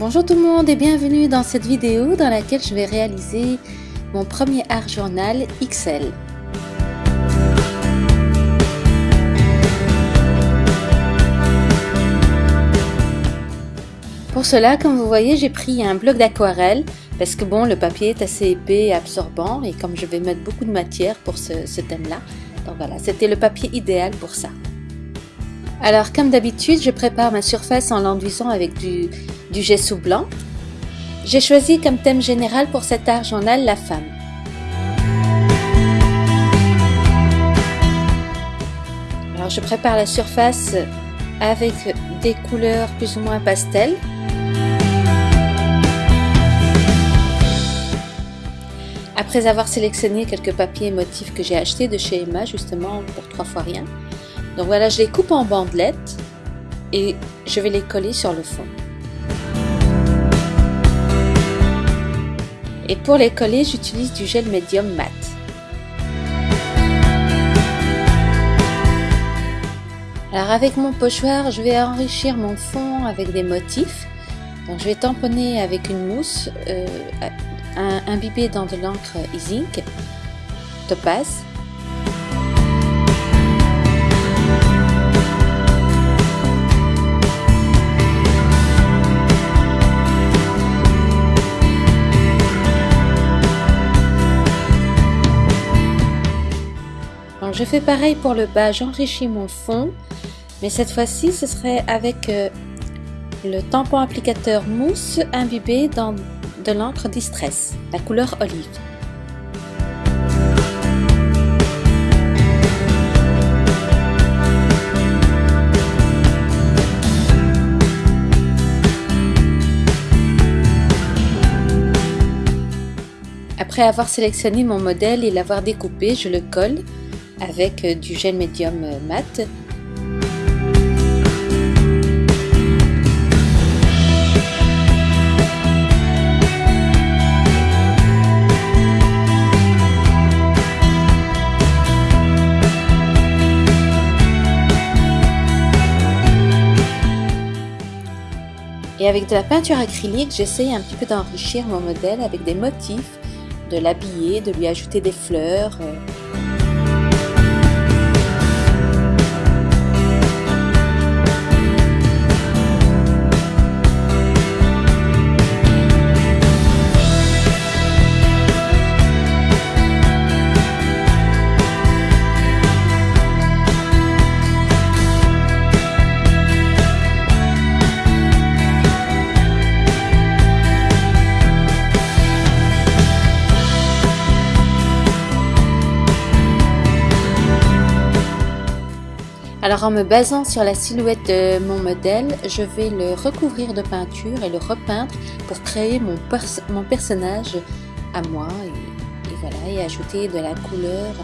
Bonjour tout le monde et bienvenue dans cette vidéo dans laquelle je vais réaliser mon premier art journal XL. Pour cela, comme vous voyez, j'ai pris un bloc d'aquarelle parce que bon, le papier est assez épais et absorbant et comme je vais mettre beaucoup de matière pour ce, ce thème-là, donc voilà, c'était le papier idéal pour ça. Alors comme d'habitude, je prépare ma surface en l'enduisant avec du, du gesso blanc. J'ai choisi comme thème général pour cet art journal la femme. Alors je prépare la surface avec des couleurs plus ou moins pastel. Après avoir sélectionné quelques papiers motifs que j'ai achetés de chez Emma justement pour trois fois rien, donc voilà, je les coupe en bandelettes et je vais les coller sur le fond. Et pour les coller, j'utilise du gel médium mat. Alors avec mon pochoir, je vais enrichir mon fond avec des motifs. Donc je vais tamponner avec une mousse euh, imbibée dans de l'encre Zinc Topaz je fais pareil pour le bas, j'enrichis mon fond, mais cette fois-ci ce serait avec euh, le tampon applicateur mousse imbibé dans de l'encre Distress, la couleur olive. Après avoir sélectionné mon modèle et l'avoir découpé, je le colle avec euh, du gel médium euh, mat. Et avec de la peinture acrylique, j'essaye un petit peu d'enrichir mon modèle avec des motifs, de l'habiller, de lui ajouter des fleurs. En me basant sur la silhouette de mon modèle, je vais le recouvrir de peinture et le repeindre pour créer mon, personnage à moi et voilà et ajouter de la couleur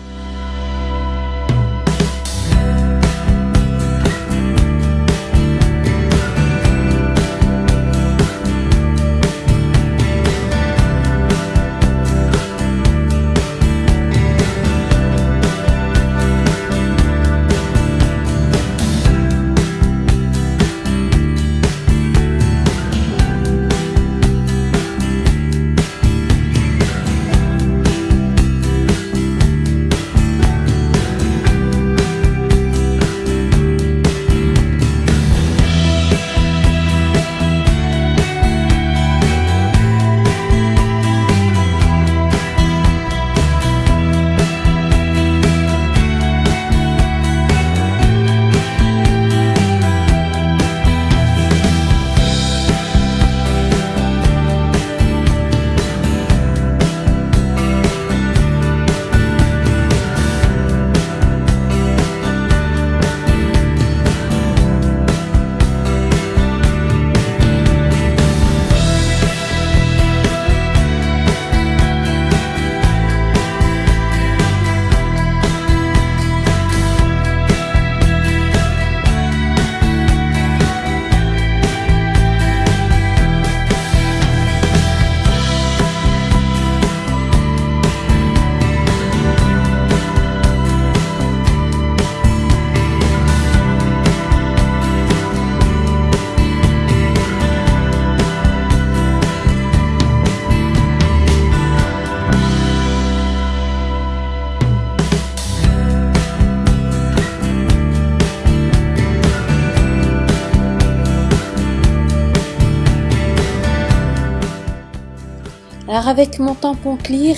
Alors avec mon tampon clear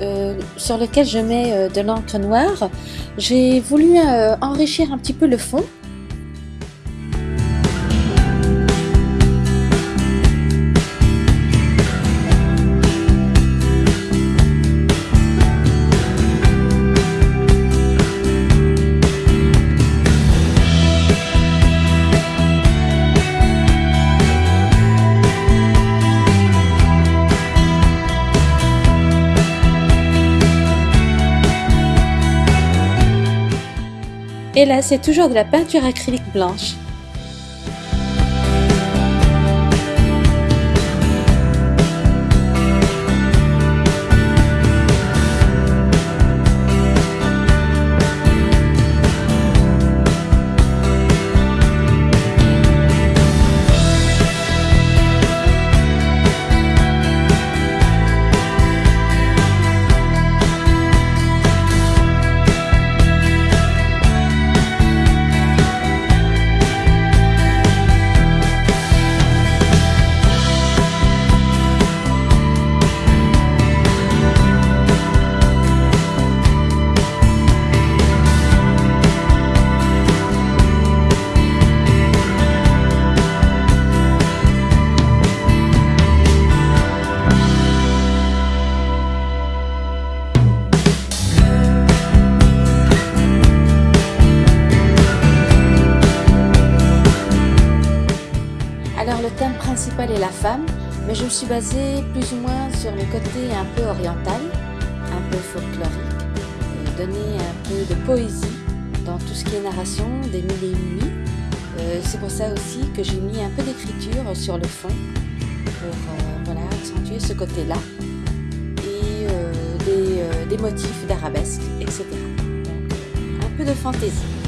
euh, sur lequel je mets euh, de l'encre noire, j'ai voulu euh, enrichir un petit peu le fond Et là, c'est toujours de la peinture acrylique blanche. La femme, mais je me suis basée plus ou moins sur le côté un peu oriental, un peu folklorique, euh, donner un peu de poésie dans tout ce qui est narration des mille et une nuits. Euh, c'est pour ça aussi que j'ai mis un peu d'écriture sur le fond pour euh, voilà, accentuer ce côté-là et des, des motifs d'arabesque, etc. Un peu de fantaisie.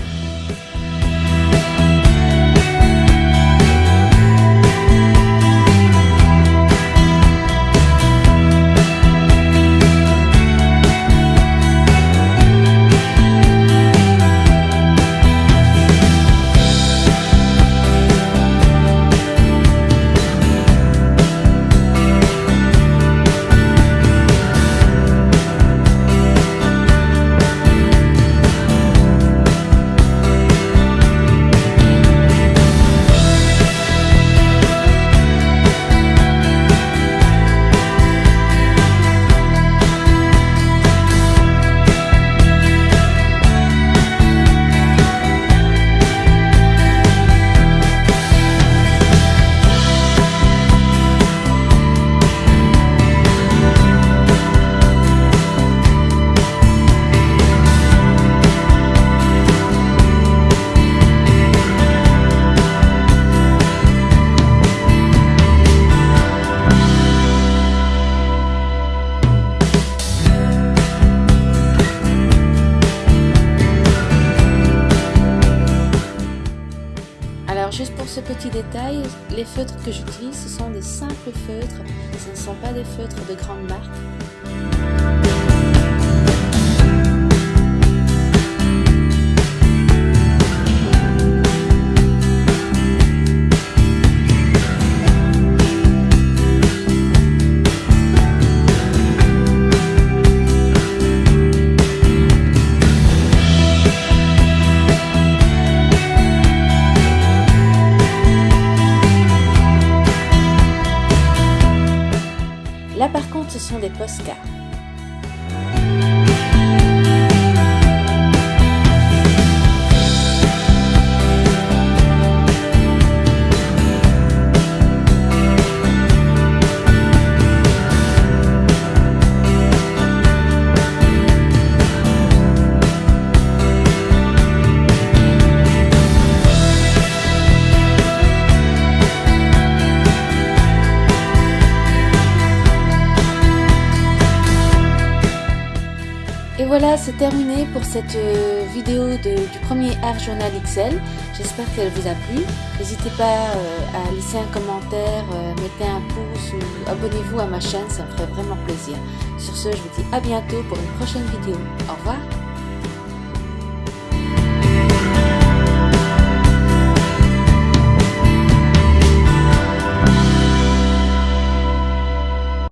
Juste pour ce petit détail, les feutres que j'utilise, ce sont des simples feutres, ce ne sont pas des feutres de grande marque. Posca. Voilà, c'est terminé pour cette euh, vidéo du premier Art Journal XL. J'espère qu'elle vous a plu. N'hésitez pas euh, à laisser un commentaire, euh, mettez un pouce ou abonnez-vous à ma chaîne, ça me ferait vraiment plaisir. Sur ce, je vous dis à bientôt pour une prochaine vidéo. Au revoir